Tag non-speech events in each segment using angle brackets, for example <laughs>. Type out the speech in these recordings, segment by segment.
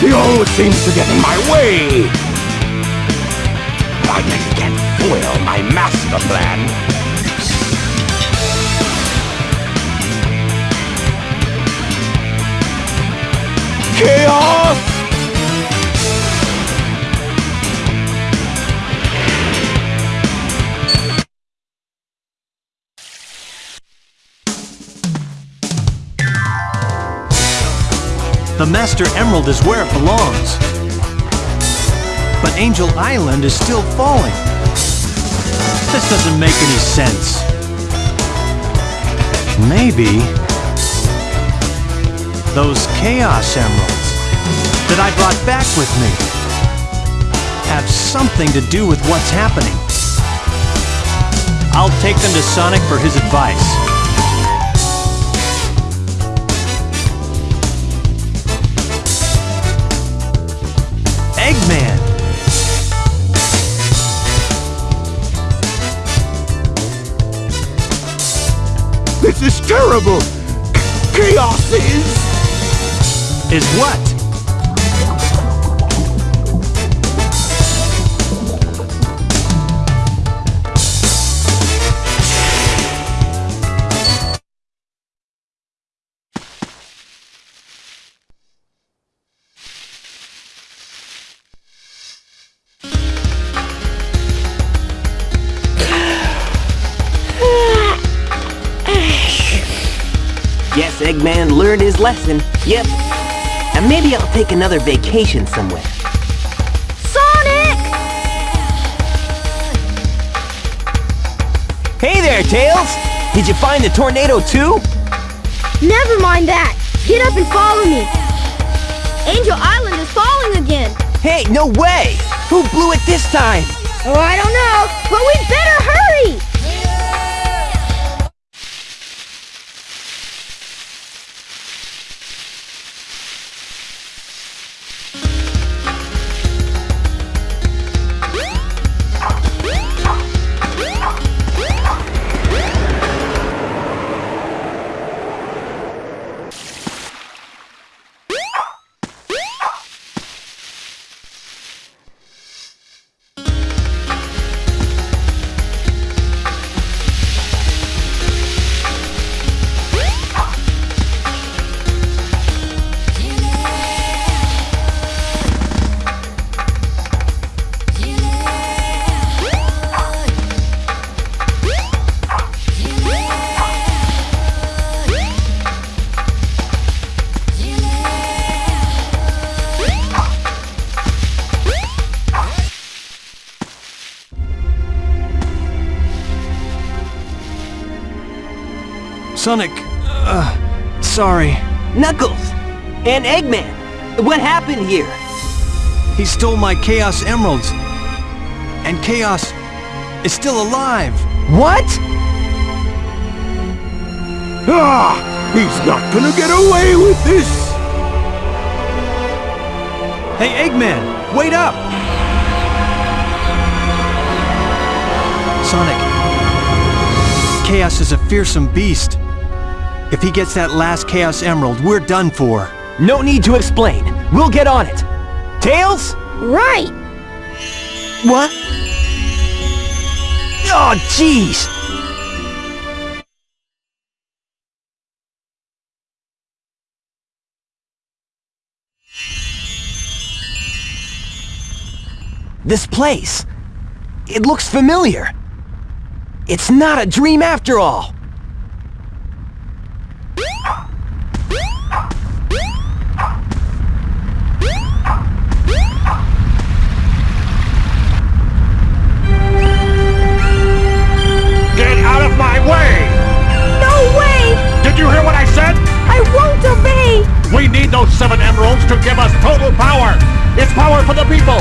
He always seems to get in my way! I can't foil my master plan! Chaos! The Master Emerald is where it belongs. But Angel Island is still falling. This doesn't make any sense. Maybe... Those Chaos Emeralds that I brought back with me have something to do with what's happening. I'll take them to Sonic for his advice. This is terrible! Chaos is... Is what? Learned his lesson. Yep. And maybe I'll take another vacation somewhere. Sonic! Hey there, Tails! Did you find the tornado too? Never mind that. Get up and follow me. Angel Island is falling again. Hey, no way! Who blew it this time? Oh, I don't know, but we'd better hurry! Sonic, uh, sorry. Knuckles! And Eggman! What happened here? He stole my Chaos Emeralds. And Chaos is still alive. What? Ah! He's not gonna get away with this! Hey, Eggman, wait up! Sonic, Chaos is a fearsome beast. If he gets that last Chaos Emerald, we're done for. No need to explain. We'll get on it. Tails? Right! What? Oh, jeez! This place. It looks familiar. It's not a dream after all. We need those seven emeralds to give us total power! It's power for the people!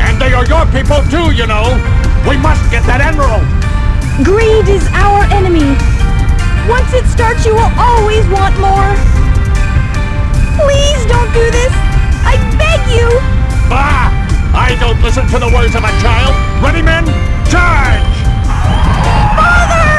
And they are your people too, you know! We must get that emerald! Greed is our enemy. Once it starts, you will always want more. Please don't do this. I beg you. Bah! I don't listen to the words of a child! Ready, men? Charge! Father!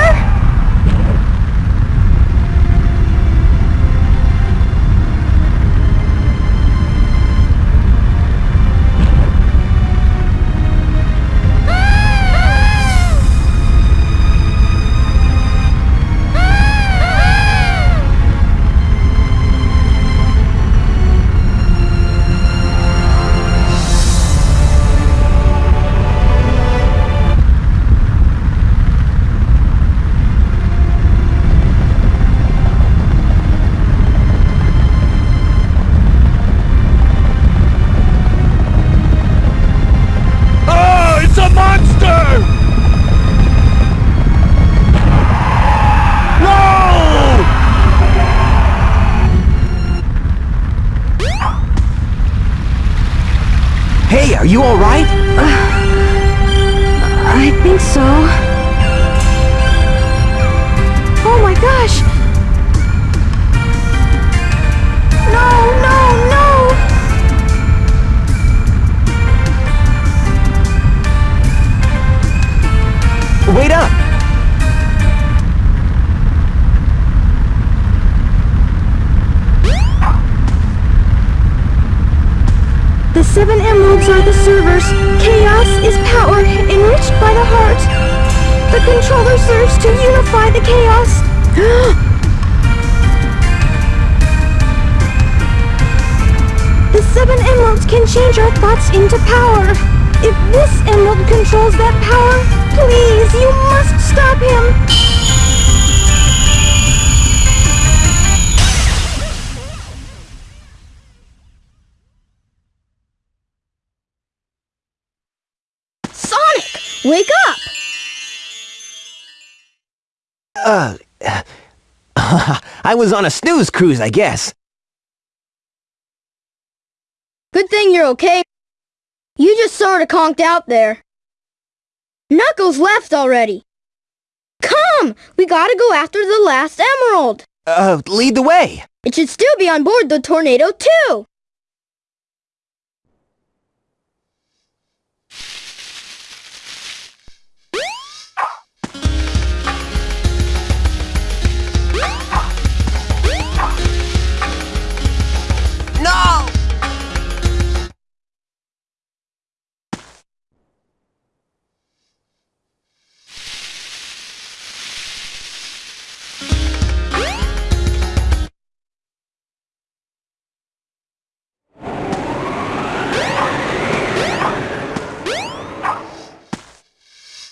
Controller serves to unify the chaos. <gasps> the seven emeralds can change our thoughts into power. If this emerald controls that power, please, you must stop him. Uh... <laughs> I was on a snooze cruise, I guess. Good thing you're okay. You just sorta conked out there. Knuckles left already. Come! We gotta go after the last emerald. Uh, lead the way. It should still be on board the Tornado too.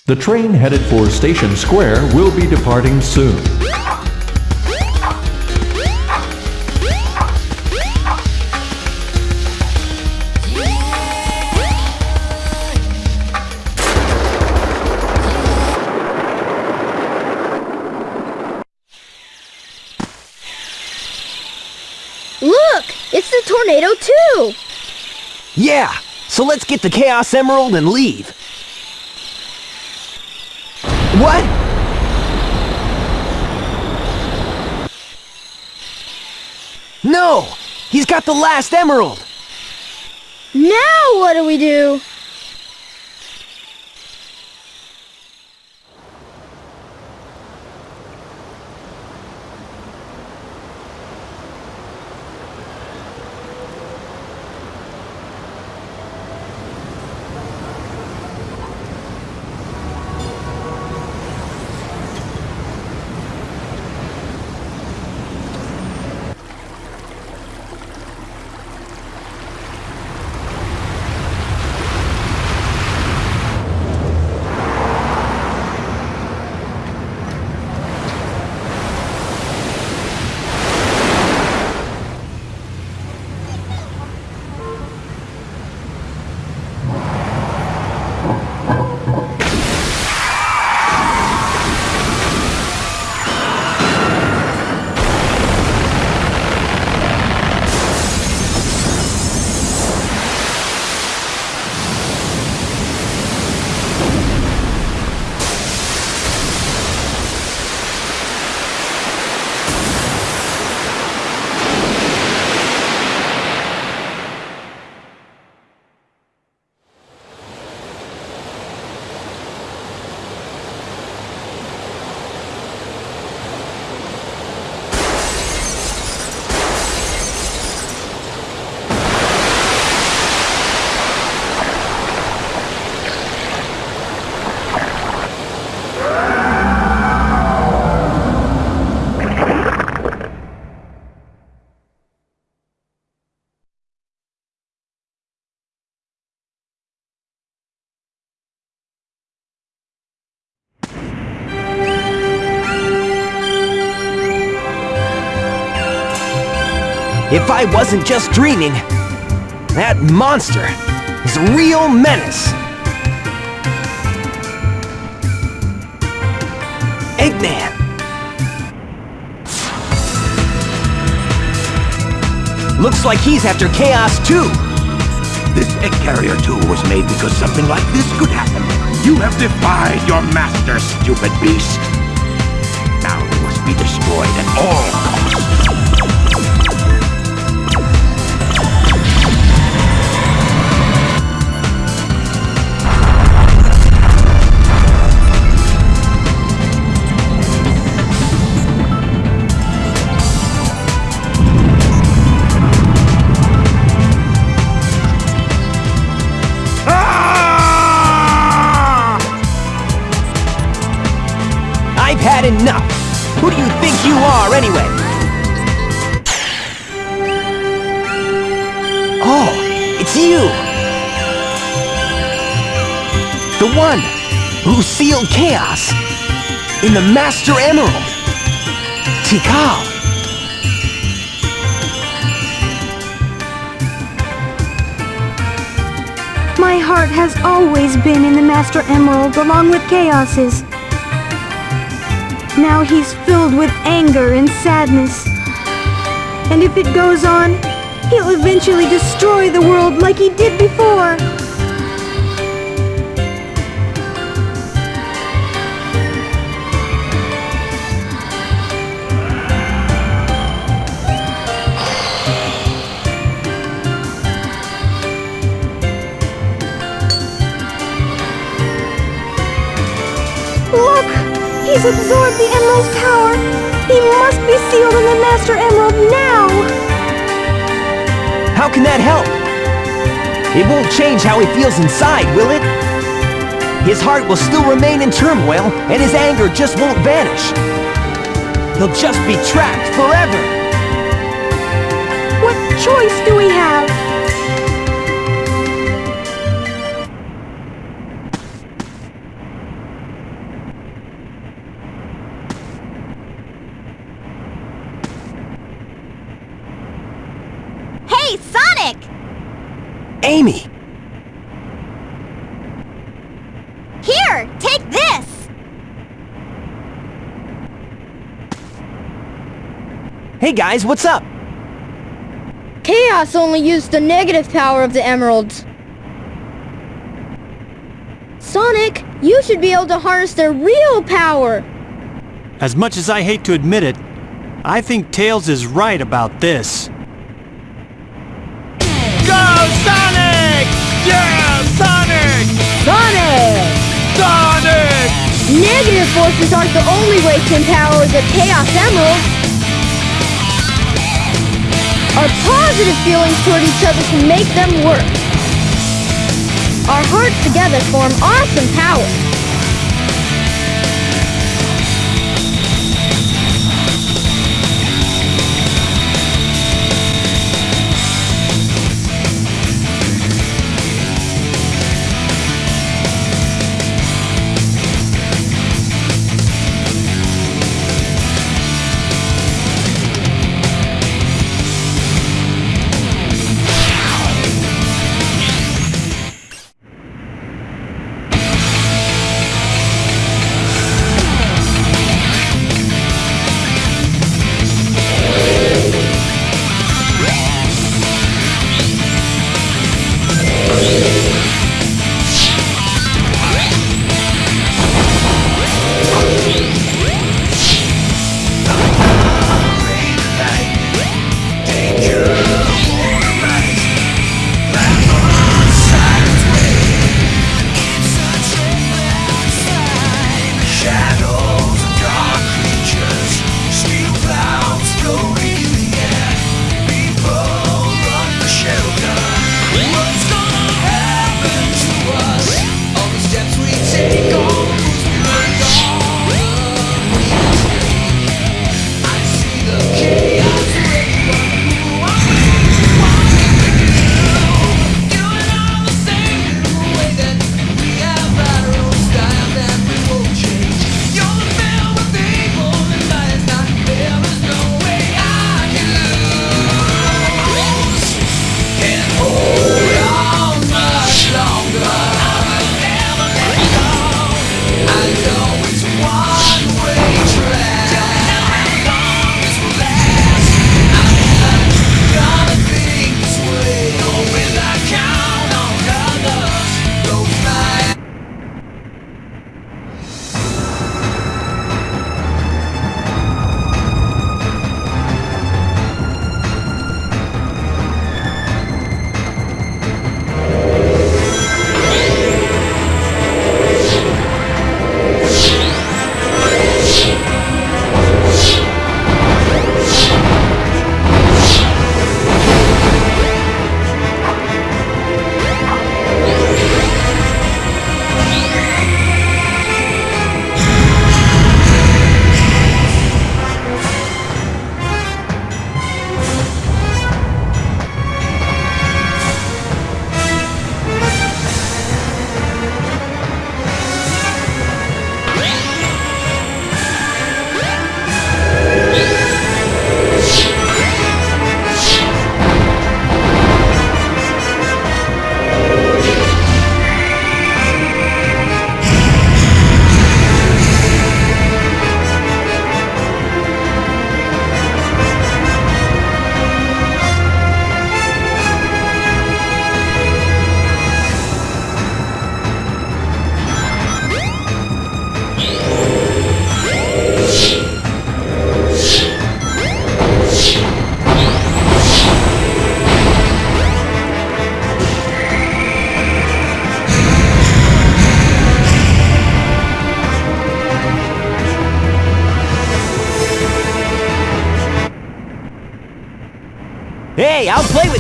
The train headed for Station Square will be departing soon. Look! It's the Tornado too! Yeah! So let's get the Chaos Emerald and leave. What? No! He's got the last emerald! Now what do we do? If I wasn't just dreaming, that monster is a real menace. Eggman! Looks like he's after Chaos too. This egg carrier tool was made because something like this could happen. You have defied your master, stupid beast. Now you must be destroyed at all costs. You are, anyway? Oh, it's you! The one who sealed chaos in the Master Emerald! Tikal! My heart has always been in the Master Emerald along with Chaos's. Now he's filled with anger and sadness. And if it goes on, he'll eventually destroy the world like he did before. He's absorbed the Emerald's power! He must be sealed in the Master Emerald now! How can that help? It won't change how he feels inside, will it? His heart will still remain in turmoil, and his anger just won't vanish. He'll just be trapped forever. What choice do we have? Hey guys, what's up? Chaos only used the negative power of the emeralds. Sonic, you should be able to harness their real power. As much as I hate to admit it, I think Tails is right about this. Go, Sonic! Yeah, Sonic! Sonic! Sonic! Negative forces aren't the only way to empower the Chaos Emerald. Our positive feelings toward each other can make them work. Our hearts together form awesome power.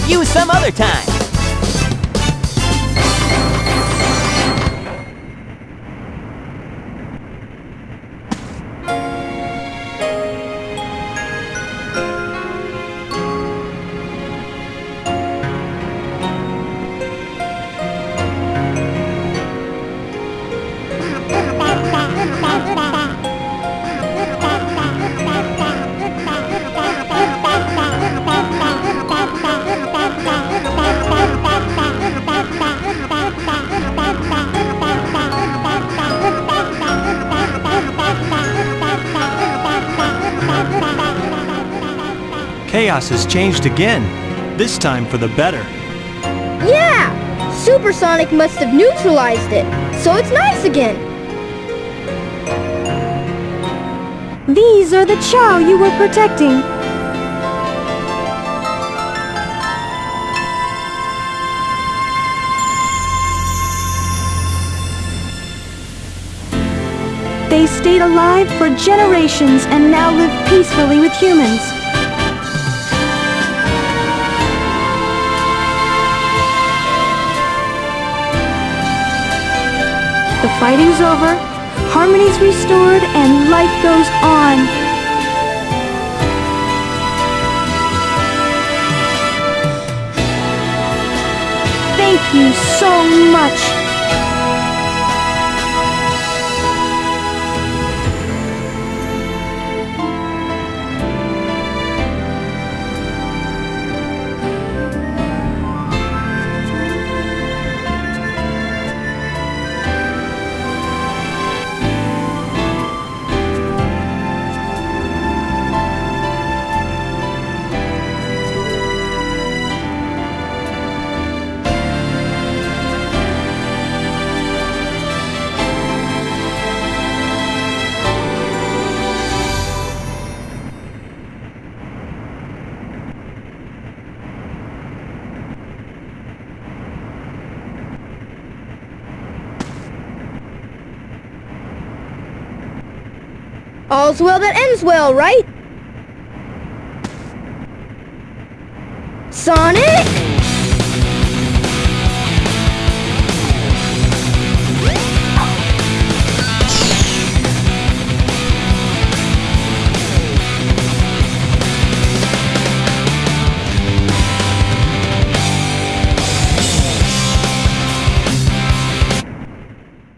You some other time. Chaos has changed again, this time for the better. Yeah! Super Sonic must have neutralized it, so it's nice again. These are the Chao you were protecting. They stayed alive for generations and now live peacefully with humans. Fighting's over, harmony's restored, and life goes on. Thank you so much. All's well that ends well, right? Sonic!